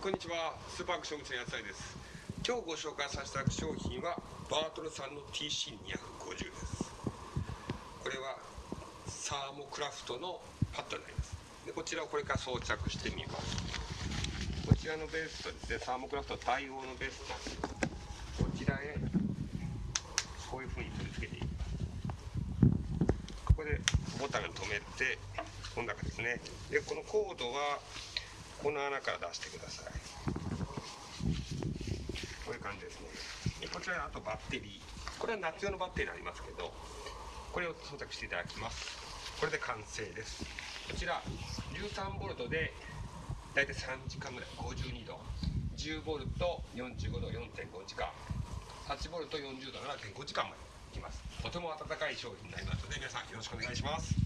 こんにちは。スーパーアクション口の野菜です。今日ご紹介させた商品はバートルさんの TC250 です。これはサーモクラフトのパッドになります。でこちらをこれから装着してみます。こちらのベースとですね。サーモクラフト対応のベースとこちらへこういう風に取り付けていきます。ここでボタンを止めてこの中ですね。でこのコードはこの穴から出してください。こういう感じですね。でこちらあとバッテリー。これは夏用のバッテリーになりますけどこれを装着していただきます。これで完成です。こちら13ボルトで大体3時間ぐらい52度10ボルト45度4.5時間8ボルト40度7.5時間までいきます。とても暖かい商品になりますので皆さんよろしくお願いします。